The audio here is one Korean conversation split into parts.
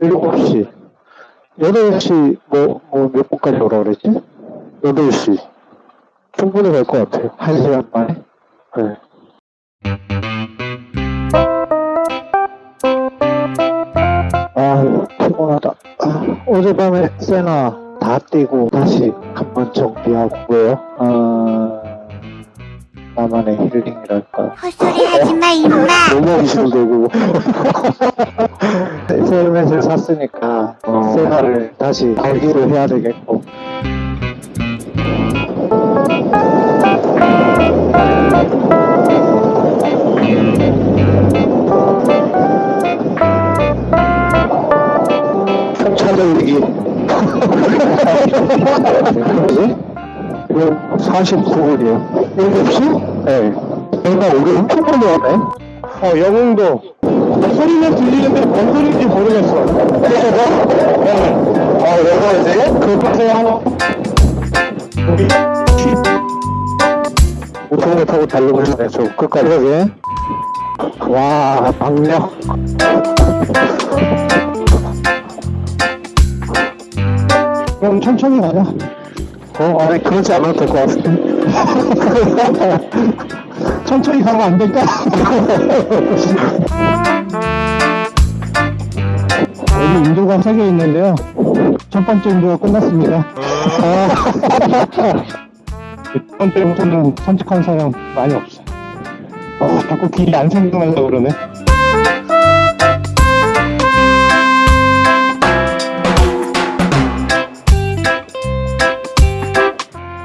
7시. 8시, 뭐, 뭐, 몇 분까지 오라 그랬지? 8시. 충분히 갈 것 같아요. 1시간 만에. 네. 아, 피곤하다. 아, 어젯밤에 세나 다 뛰고 다시 한번 정비하고요. 아, 나만의 힐링이랄까. 헛소리 하지 마, 임마. 너무 힘들고. 헬멧을 샀으니까 어. 세나를 다시 걸기로 해야 되겠고. 풍차 돌리기. 뭐지? 이거 49분이에요. 7시? 네. 내가 오늘 엄청 멀리 왔네. 어, 영웅도. 소리는 들리는데 뭔 소리인지 모르겠어. 그래서? 네. 어, 내가 이제 급하게 하나. 우리 우통을 타고 달리고 있네, 저 끝까지. 그러게. 와, 박력. 그럼 천천히 가자. 어, 아니, 그러지 않아도 될 것 같은데. 천천히 가면 안 될까? 여기 인도가 세개 있는데요. 첫 번째 인도가 끝났습니다. 아. 두 번째부터는 산책하는 사람 많이 없어. 어, 자꾸 길이 안 생각나려고 그러네.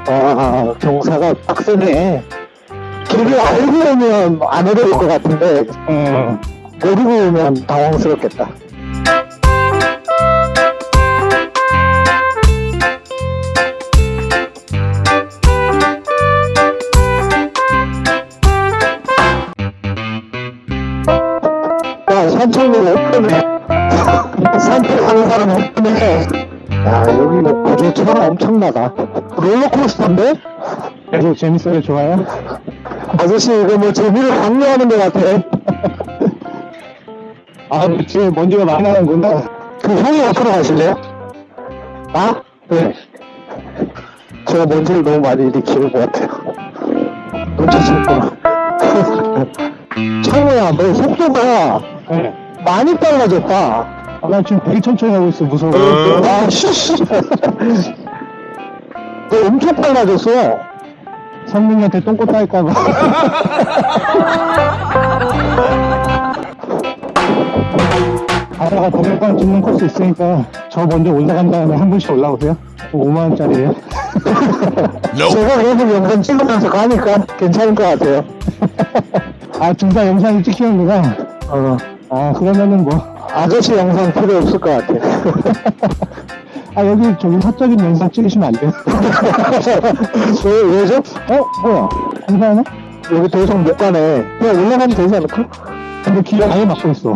아, 경사가 빡세네. 길을 알고 오면 안 어려울 것 같은데, 음, 모르고 오면 당황스럽겠다. 야, 산책로 없네. 산책하는 사람 없네. 야, 여기 뭐 구조차가 엄청나다. 롤러코스터인데? 그래서 재밌어요, 좋아요? 아저씨, 이거 뭐 재미를 강요하는 것 같아. 아, 지금 먼지가 많이 나는구나. 그 형이 앞으로 가실래요? 나? 네. 제가 먼지를 너무 많이 일으키는 것 같아요. 놓치셨구나. 창호야, 너 속도가 많이 빨라졌다. 아, 나 지금 되게 천천히 하고 있어, 무서워. 아, 씨. 너 엄청 빨라졌어. 선민이한테 똥꼬 따일까봐. 가다가 동영상 찍는 코스 있으니까 저 먼저 올라간 다음에 한 분씩 올라오세요. 5만원짜리에요. 제가 계속 영상 찍으면서 가니까 괜찮을 것 같아요. 아, 둘다 영상을 찍히는구나. 어. 아, 그러면은 뭐. 아저씨 영상 필요 없을 것 같아. 아, 여기 저기 사적인 영상 찍으시면 안 돼요? 왜, 왜죠? 어? 뭐야? 괜찮아? 여기 더 이상 못 가네. 그냥 올라가면 되지 않을까? 근데 길을 아예 막고 있어.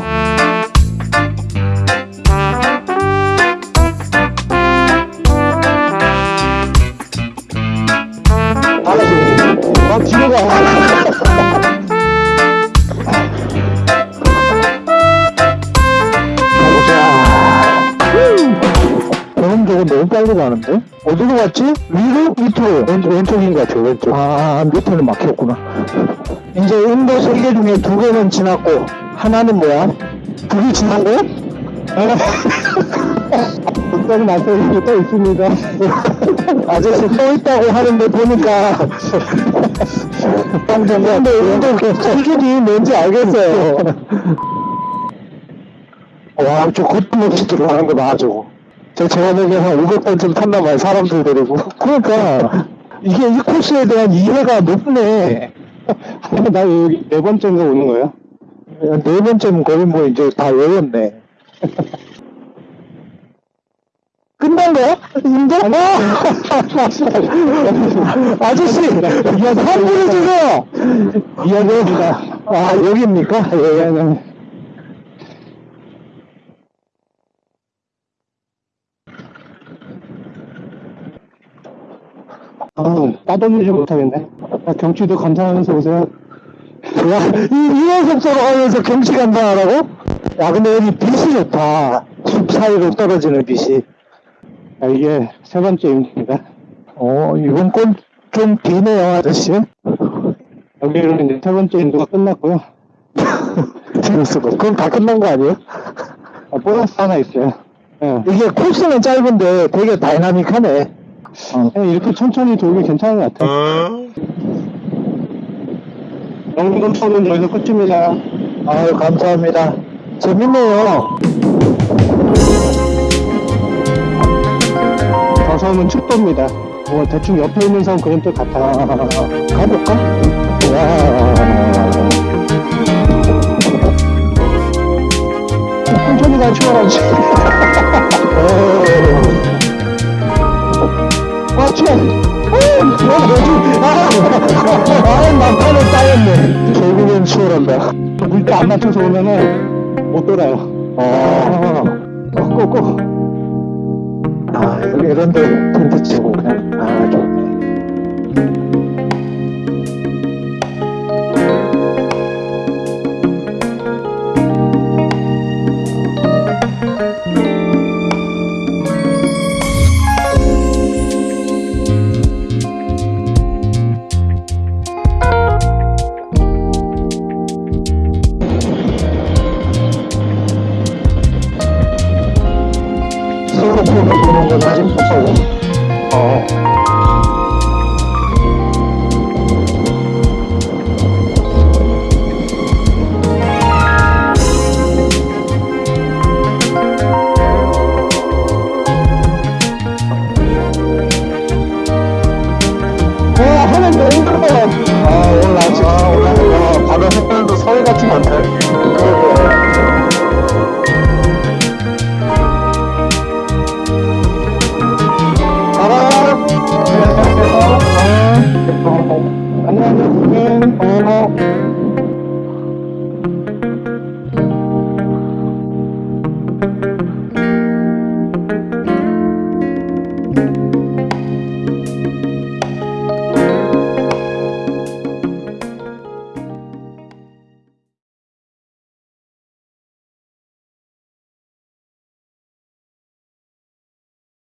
빨리 가는데? 어디로 갔지? 위로? 밑으로? 왼, 왼쪽인 것 같아요, 왼쪽. 아, 밑에는 막혔구나. 이제 인도 세 개 중에 두 개는 지났고, 하나는 뭐야? 두개 지난 거야? 북한 마사지가 또 있습니다. 아저씨 또 있다고 하는데 보니까 근데 운동 기준이 뭔지 알겠어요. 와, 저 겉도 없이 들어가는 거 봐, 저거. 저 제가 보기엔 한 500번 쯤 탔나 봐요, 사람들 데리고. 그러니까, 이게 이 코스에 대한 이해가 높네. 나 여기 네 번째인가 오는 거야? 네 번째면 거의 뭐 이제 다 외웠네. 끝난 거야? 인도? 아저씨, 야, 선물을 주세요! 미안합니다. 아, 여기입니까? 예, 예. 아, 따돌리지 못하겠네. 아, 경치도 감상하면서 오세요. 야, 이, 이런 속도로 하면서 경치 감상하라고? 야, 근데 여기 빛이 좋다. 숲 사이로 떨어지는 빛이. 아, 이게 세 번째 임기입니다. 어, 이번 건좀 비네요, 아저씨. 여기로 이제 세 번째 인도가 끝났고요. 재밌어. 그럼 다 끝난 거 아니에요? 아, 보너스 하나 있어요. 예. 이게 코스는 짧은데 되게 다이나믹하네. 어, 그냥 이렇게 천천히 돌기 괜찮은 것 같아요. 영동 터는 여기서 끝입니다. 아유, 감사합니다. 재밌네요. 저 섬은 축도입니다. 뭐 대충 옆에 있는 섬 그림도 같아요. 가볼까? 와. 천천히 가, 추월하지. 아, 난판을 따였네. 결국엔 추월한다. 물때 안 맞춰서 오면은 못 돌아요. 아, 꼭, 꼭. 아, 여기 이런 데 텐트 치고 그냥, 아, 좋네. 보는 건 아직 무서워. 어. 예뻐요. 아, 아침, 아, 오늘, 아, 바다 색깔도 서해 같이 많다.